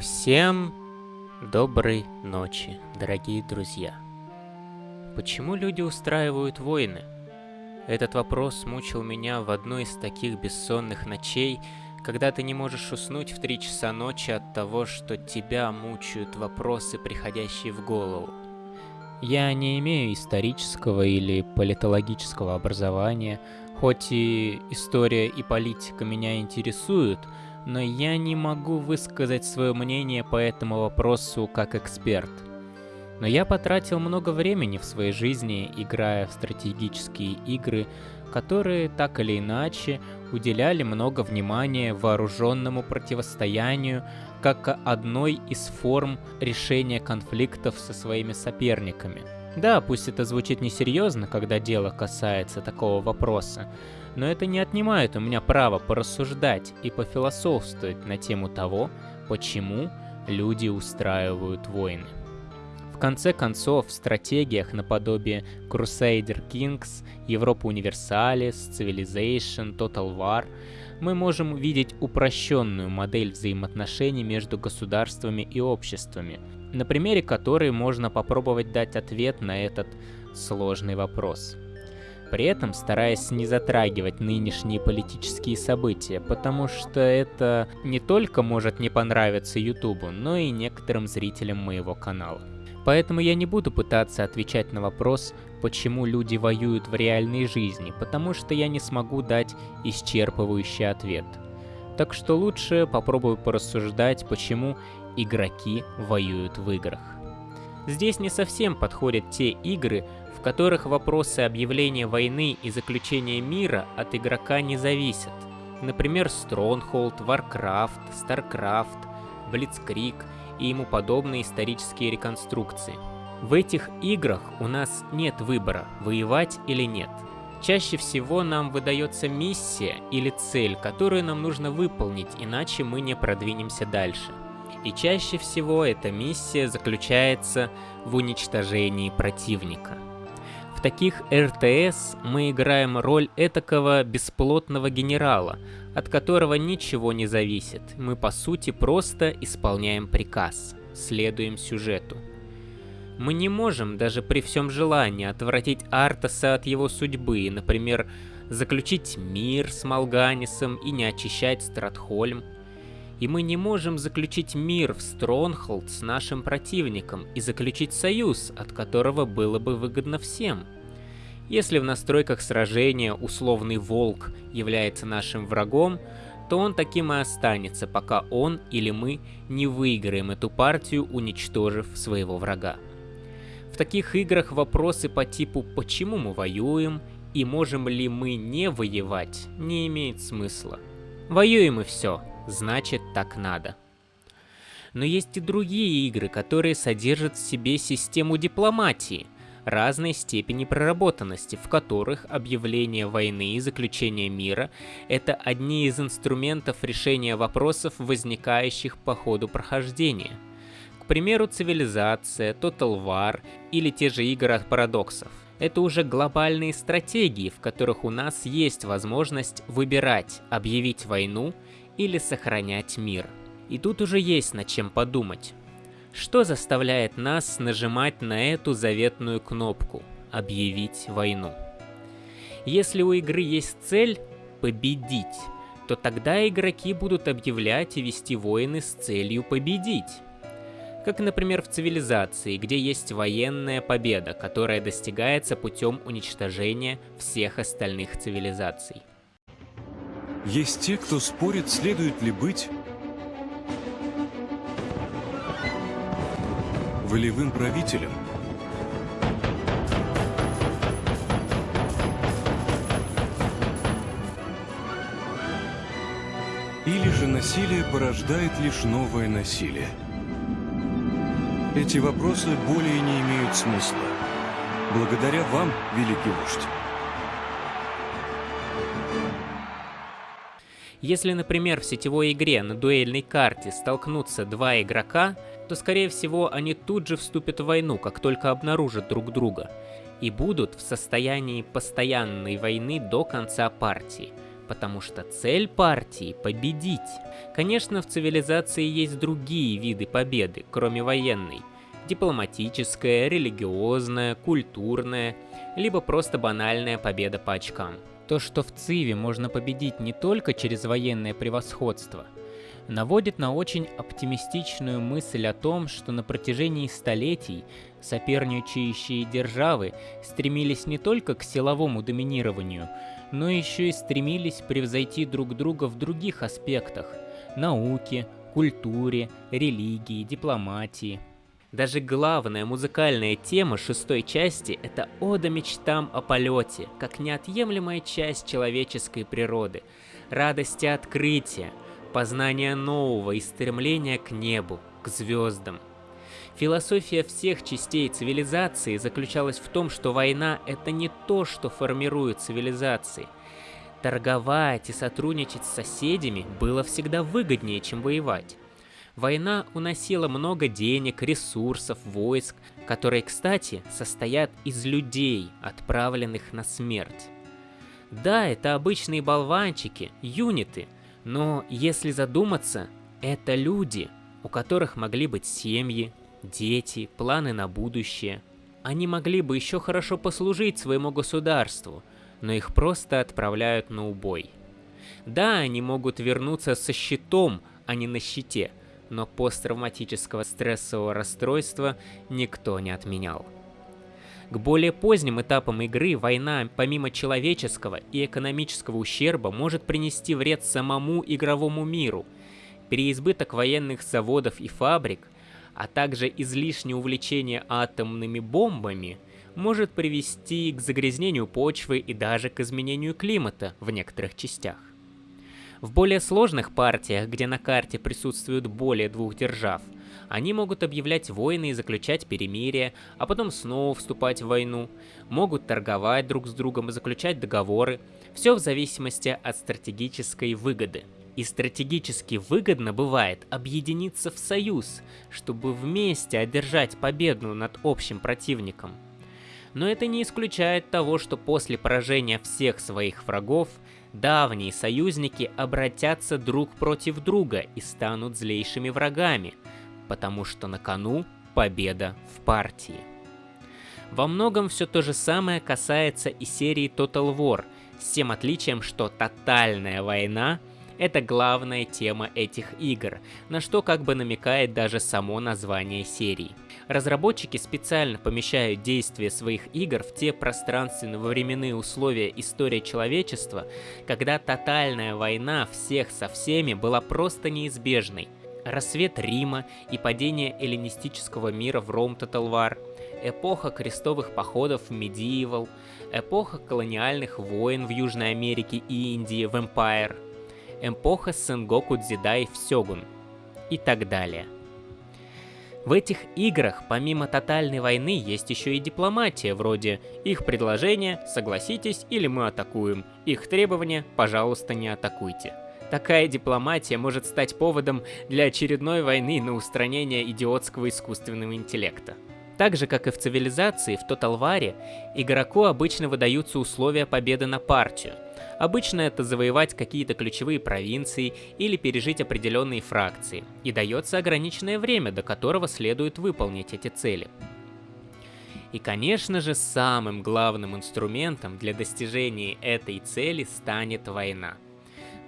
Всем доброй ночи, дорогие друзья. Почему люди устраивают войны? Этот вопрос мучил меня в одну из таких бессонных ночей, когда ты не можешь уснуть в три часа ночи от того, что тебя мучают вопросы, приходящие в голову. Я не имею исторического или политологического образования, хоть и история и политика меня интересуют, но я не могу высказать свое мнение по этому вопросу как эксперт. Но я потратил много времени в своей жизни, играя в стратегические игры, которые так или иначе уделяли много внимания вооруженному противостоянию как одной из форм решения конфликтов со своими соперниками. Да, пусть это звучит несерьезно, когда дело касается такого вопроса, но это не отнимает у меня права порассуждать и пофилософствовать на тему того, почему люди устраивают войны. В конце концов, в стратегиях наподобие Crusader Kings, Европа Universalis, Civilization, Total War мы можем увидеть упрощенную модель взаимоотношений между государствами и обществами, на примере которой можно попробовать дать ответ на этот сложный вопрос – при этом стараясь не затрагивать нынешние политические события, потому что это не только может не понравиться Ютубу, но и некоторым зрителям моего канала. Поэтому я не буду пытаться отвечать на вопрос, почему люди воюют в реальной жизни, потому что я не смогу дать исчерпывающий ответ. Так что лучше попробую порассуждать, почему игроки воюют в играх. Здесь не совсем подходят те игры, в которых вопросы объявления войны и заключения мира от игрока не зависят. Например, Stronghold, Warcraft, Starcraft, Blitzkrieg и ему подобные исторические реконструкции. В этих играх у нас нет выбора, воевать или нет. Чаще всего нам выдается миссия или цель, которую нам нужно выполнить, иначе мы не продвинемся дальше. И чаще всего эта миссия заключается в уничтожении противника. В таких РТС мы играем роль этакого бесплотного генерала, от которого ничего не зависит. Мы по сути просто исполняем приказ, следуем сюжету. Мы не можем даже при всем желании отвратить Артаса от его судьбы, например, заключить мир с Малганисом и не очищать Стратхольм – и мы не можем заключить мир в Стронхолд с нашим противником и заключить союз, от которого было бы выгодно всем. Если в настройках сражения условный волк является нашим врагом, то он таким и останется, пока он или мы не выиграем эту партию, уничтожив своего врага. В таких играх вопросы по типу «почему мы воюем?» и «можем ли мы не воевать?» не имеет смысла. Воюем и все, значит так надо. Но есть и другие игры, которые содержат в себе систему дипломатии, разной степени проработанности, в которых объявление войны и заключение мира – это одни из инструментов решения вопросов, возникающих по ходу прохождения. К примеру, цивилизация, Total War или те же игры от парадоксов. Это уже глобальные стратегии, в которых у нас есть возможность выбирать, объявить войну – или сохранять мир. И тут уже есть над чем подумать. Что заставляет нас нажимать на эту заветную кнопку «Объявить войну»? Если у игры есть цель «победить», то тогда игроки будут объявлять и вести войны с целью победить. Как, например, в цивилизации, где есть военная победа, которая достигается путем уничтожения всех остальных цивилизаций. Есть те, кто спорит, следует ли быть волевым правителем. Или же насилие порождает лишь новое насилие. Эти вопросы более не имеют смысла. Благодаря вам, великий вождь. Если, например, в сетевой игре на дуэльной карте столкнутся два игрока, то, скорее всего, они тут же вступят в войну, как только обнаружат друг друга, и будут в состоянии постоянной войны до конца партии, потому что цель партии – победить. Конечно, в цивилизации есть другие виды победы, кроме военной. Дипломатическая, религиозная, культурная, либо просто банальная победа по очкам. То, что в Циве можно победить не только через военное превосходство – наводит на очень оптимистичную мысль о том, что на протяжении столетий соперничающие державы стремились не только к силовому доминированию, но еще и стремились превзойти друг друга в других аспектах – науке, культуре, религии, дипломатии. Даже главная музыкальная тема шестой части – это ода мечтам о полете, как неотъемлемая часть человеческой природы, радости открытия – познания нового и стремления к небу, к звездам. Философия всех частей цивилизации заключалась в том, что война — это не то, что формирует цивилизации. Торговать и сотрудничать с соседями было всегда выгоднее, чем воевать. Война уносила много денег, ресурсов, войск, которые, кстати, состоят из людей, отправленных на смерть. Да, это обычные болванчики, юниты — но если задуматься, это люди, у которых могли быть семьи, дети, планы на будущее. Они могли бы еще хорошо послужить своему государству, но их просто отправляют на убой. Да, они могут вернуться со щитом, а не на щите, но посттравматического стрессового расстройства никто не отменял. К более поздним этапам игры война, помимо человеческого и экономического ущерба, может принести вред самому игровому миру. Переизбыток военных заводов и фабрик, а также излишнее увлечение атомными бомбами может привести к загрязнению почвы и даже к изменению климата в некоторых частях. В более сложных партиях, где на карте присутствуют более двух держав – они могут объявлять войны и заключать перемирия, а потом снова вступать в войну, могут торговать друг с другом и заключать договоры, все в зависимости от стратегической выгоды. И стратегически выгодно бывает объединиться в союз, чтобы вместе одержать победу над общим противником. Но это не исключает того, что после поражения всех своих врагов, давние союзники обратятся друг против друга и станут злейшими врагами – потому что на кону победа в партии. Во многом все то же самое касается и серии Total War, с тем отличием, что тотальная война — это главная тема этих игр, на что как бы намекает даже само название серии. Разработчики специально помещают действие своих игр в те пространственно-временные условия истории человечества, когда тотальная война всех со всеми была просто неизбежной — Рассвет Рима и падение эллинистического мира в Ром-Таталвар, эпоха крестовых походов в Medieval, эпоха колониальных войн в Южной Америке и Индии в Empire, эпоха Сенгоку Дзидай в Сёгун и так далее. В этих играх помимо тотальной войны есть еще и дипломатия, вроде их предложения «согласитесь» или «мы атакуем», их требования «пожалуйста, не атакуйте». Такая дипломатия может стать поводом для очередной войны на устранение идиотского искусственного интеллекта. Так же, как и в цивилизации, в Тоталваре игроку обычно выдаются условия победы на партию. Обычно это завоевать какие-то ключевые провинции или пережить определенные фракции, и дается ограниченное время, до которого следует выполнить эти цели. И, конечно же, самым главным инструментом для достижения этой цели станет война –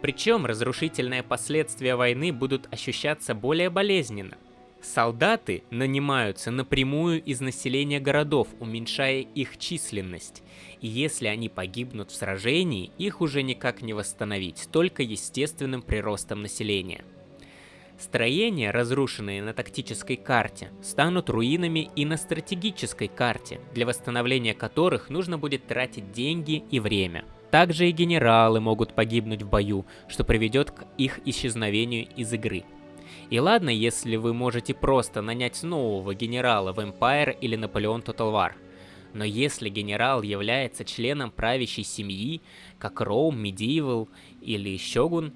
причем разрушительные последствия войны будут ощущаться более болезненно. Солдаты нанимаются напрямую из населения городов, уменьшая их численность. И если они погибнут в сражении, их уже никак не восстановить, только естественным приростом населения. Строения, разрушенные на тактической карте, станут руинами и на стратегической карте, для восстановления которых нужно будет тратить деньги и время. Также и генералы могут погибнуть в бою, что приведет к их исчезновению из игры. И ладно, если вы можете просто нанять нового генерала в Empire или Наполеон Total War. Но если генерал является членом правящей семьи, как Роум, Medieval или Shogun,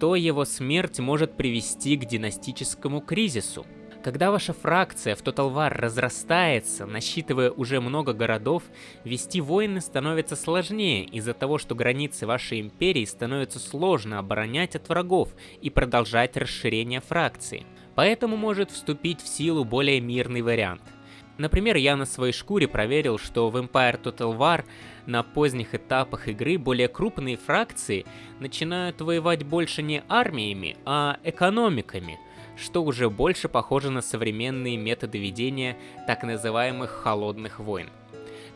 то его смерть может привести к династическому кризису. Когда ваша фракция в Total War разрастается, насчитывая уже много городов, вести войны становится сложнее из-за того, что границы вашей империи становятся сложно оборонять от врагов и продолжать расширение фракции. Поэтому может вступить в силу более мирный вариант. Например, я на своей шкуре проверил, что в Empire Total War на поздних этапах игры более крупные фракции начинают воевать больше не армиями, а экономиками – что уже больше похоже на современные методы ведения так называемых холодных войн.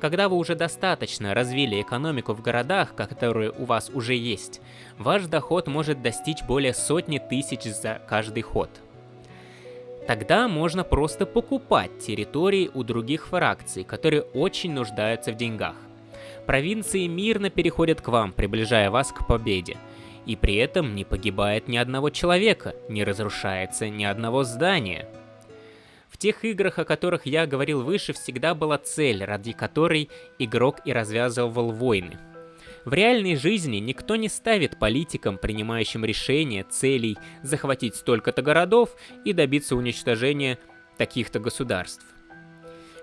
Когда вы уже достаточно развили экономику в городах, которые у вас уже есть, ваш доход может достичь более сотни тысяч за каждый ход. Тогда можно просто покупать территории у других фракций, которые очень нуждаются в деньгах. Провинции мирно переходят к вам, приближая вас к победе – и при этом не погибает ни одного человека, не разрушается ни одного здания. В тех играх, о которых я говорил выше, всегда была цель, ради которой игрок и развязывал войны. В реальной жизни никто не ставит политикам, принимающим решения, целей захватить столько-то городов и добиться уничтожения таких-то государств.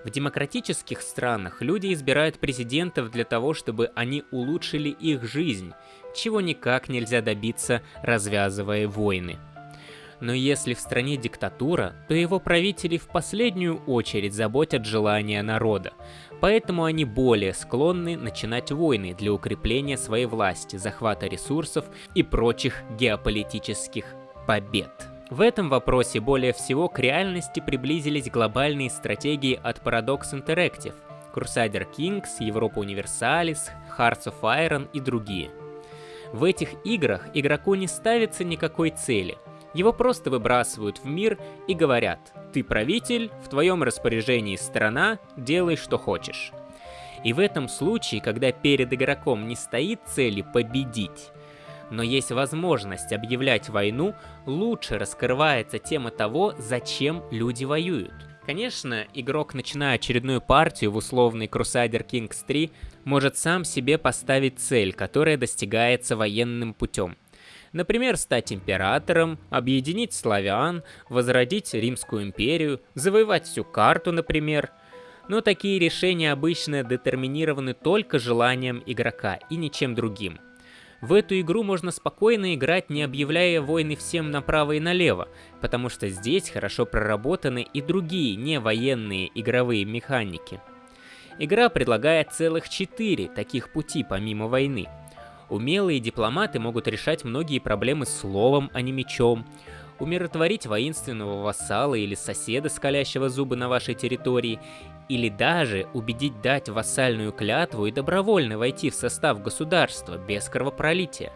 В демократических странах люди избирают президентов для того, чтобы они улучшили их жизнь, чего никак нельзя добиться, развязывая войны. Но если в стране диктатура, то его правители в последнюю очередь заботят желания народа, поэтому они более склонны начинать войны для укрепления своей власти, захвата ресурсов и прочих геополитических побед. В этом вопросе более всего к реальности приблизились глобальные стратегии от Paradox Interactive, Crusader Kings, Европа Universalis, Hearts of Iron и другие. В этих играх игроку не ставится никакой цели. Его просто выбрасывают в мир и говорят «Ты правитель, в твоем распоряжении страна, делай что хочешь». И в этом случае, когда перед игроком не стоит цели победить, но есть возможность объявлять войну, лучше раскрывается тема того, зачем люди воюют. Конечно, игрок, начиная очередную партию в условный Crusader Kings 3, может сам себе поставить цель, которая достигается военным путем. Например, стать императором, объединить славян, возродить Римскую империю, завоевать всю карту, например. Но такие решения обычно детерминированы только желанием игрока и ничем другим – в эту игру можно спокойно играть, не объявляя войны всем направо и налево, потому что здесь хорошо проработаны и другие не военные игровые механики. Игра предлагает целых четыре таких пути помимо войны. Умелые дипломаты могут решать многие проблемы словом, а не мечом, умиротворить воинственного вассала или соседа, скалящего зубы на вашей территории, или даже убедить дать вассальную клятву и добровольно войти в состав государства без кровопролития.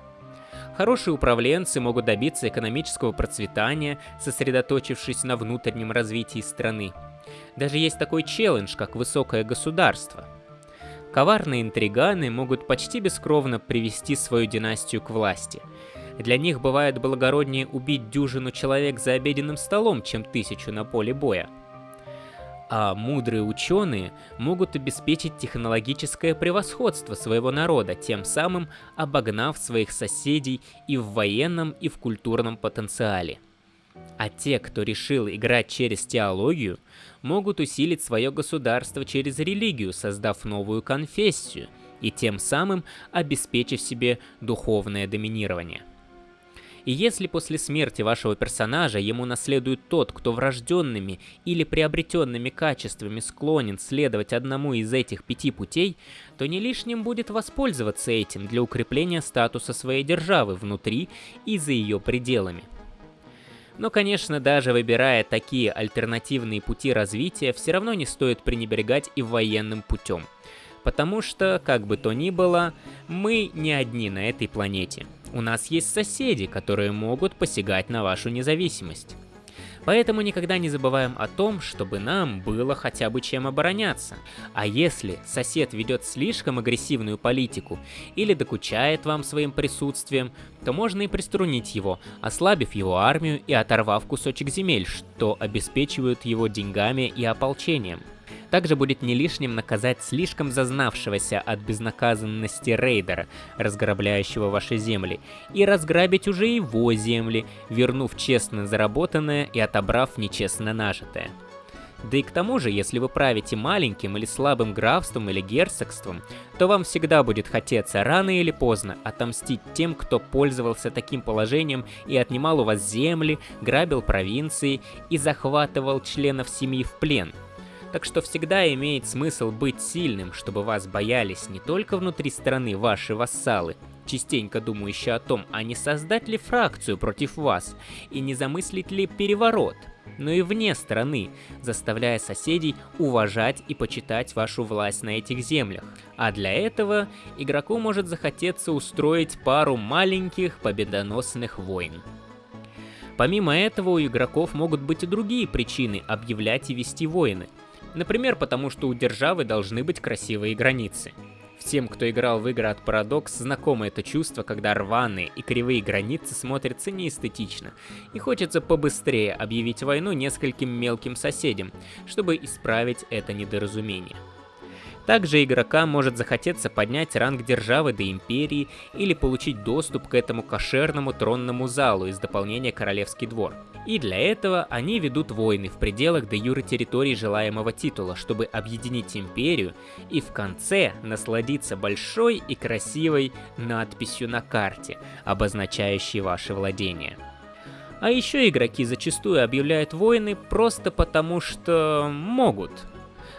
Хорошие управленцы могут добиться экономического процветания, сосредоточившись на внутреннем развитии страны. Даже есть такой челлендж, как высокое государство. Коварные интриганы могут почти бескровно привести свою династию к власти. Для них бывает благороднее убить дюжину человек за обеденным столом, чем тысячу на поле боя а мудрые ученые могут обеспечить технологическое превосходство своего народа, тем самым обогнав своих соседей и в военном, и в культурном потенциале. А те, кто решил играть через теологию, могут усилить свое государство через религию, создав новую конфессию, и тем самым обеспечив себе духовное доминирование. И если после смерти вашего персонажа ему наследует тот, кто врожденными или приобретенными качествами склонен следовать одному из этих пяти путей, то не лишним будет воспользоваться этим для укрепления статуса своей державы внутри и за ее пределами. Но, конечно, даже выбирая такие альтернативные пути развития, все равно не стоит пренебрегать и военным путем. Потому что, как бы то ни было, мы не одни на этой планете. У нас есть соседи, которые могут посягать на вашу независимость. Поэтому никогда не забываем о том, чтобы нам было хотя бы чем обороняться. А если сосед ведет слишком агрессивную политику или докучает вам своим присутствием, то можно и приструнить его, ослабив его армию и оторвав кусочек земель, что обеспечивают его деньгами и ополчением. Также будет не лишним наказать слишком зазнавшегося от безнаказанности рейдера, разграбляющего ваши земли, и разграбить уже его земли, вернув честно заработанное и отобрав нечестно нажитое. Да и к тому же, если вы правите маленьким или слабым графством или герцогством, то вам всегда будет хотеться рано или поздно отомстить тем, кто пользовался таким положением и отнимал у вас земли, грабил провинции и захватывал членов семьи в плен – так что всегда имеет смысл быть сильным, чтобы вас боялись не только внутри страны ваши вассалы, частенько думающие о том, а не создать ли фракцию против вас, и не замыслить ли переворот, но и вне страны, заставляя соседей уважать и почитать вашу власть на этих землях. А для этого игроку может захотеться устроить пару маленьких победоносных войн. Помимо этого, у игроков могут быть и другие причины объявлять и вести войны – Например, потому что у державы должны быть красивые границы. Всем, кто играл в игры от Paradox, знакомо это чувство, когда рваные и кривые границы смотрятся неэстетично, и хочется побыстрее объявить войну нескольким мелким соседям, чтобы исправить это недоразумение. Также игрока может захотеться поднять ранг державы до империи или получить доступ к этому кошерному тронному залу из дополнения Королевский двор. И для этого они ведут войны в пределах де юры территории желаемого титула, чтобы объединить империю и в конце насладиться большой и красивой надписью на карте, обозначающей ваши владения. А еще игроки зачастую объявляют войны просто потому, что могут,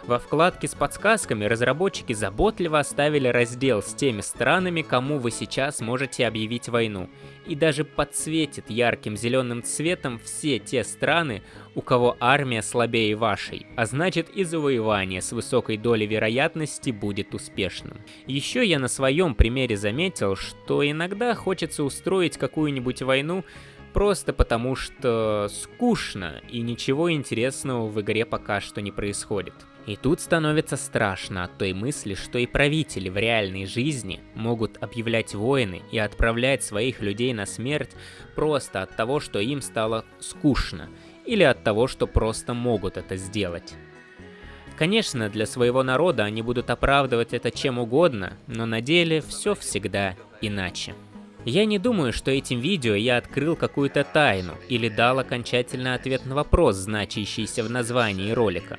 во вкладке с подсказками разработчики заботливо оставили раздел с теми странами, кому вы сейчас можете объявить войну, и даже подсветит ярким зеленым цветом все те страны, у кого армия слабее вашей, а значит и завоевание с высокой долей вероятности будет успешным. Еще я на своем примере заметил, что иногда хочется устроить какую-нибудь войну, просто потому что скучно и ничего интересного в игре пока что не происходит. И тут становится страшно от той мысли, что и правители в реальной жизни могут объявлять войны и отправлять своих людей на смерть просто от того, что им стало скучно, или от того, что просто могут это сделать. Конечно, для своего народа они будут оправдывать это чем угодно, но на деле все всегда иначе. Я не думаю, что этим видео я открыл какую-то тайну или дал окончательный ответ на вопрос, значащийся в названии ролика.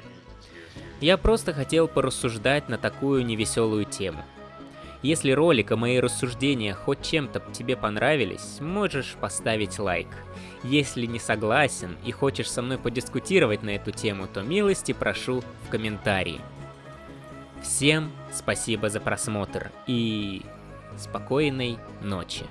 Я просто хотел порассуждать на такую невеселую тему. Если ролик и мои рассуждения хоть чем-то тебе понравились, можешь поставить лайк. Если не согласен и хочешь со мной подискутировать на эту тему, то милости прошу в комментарии. Всем спасибо за просмотр и спокойной ночи.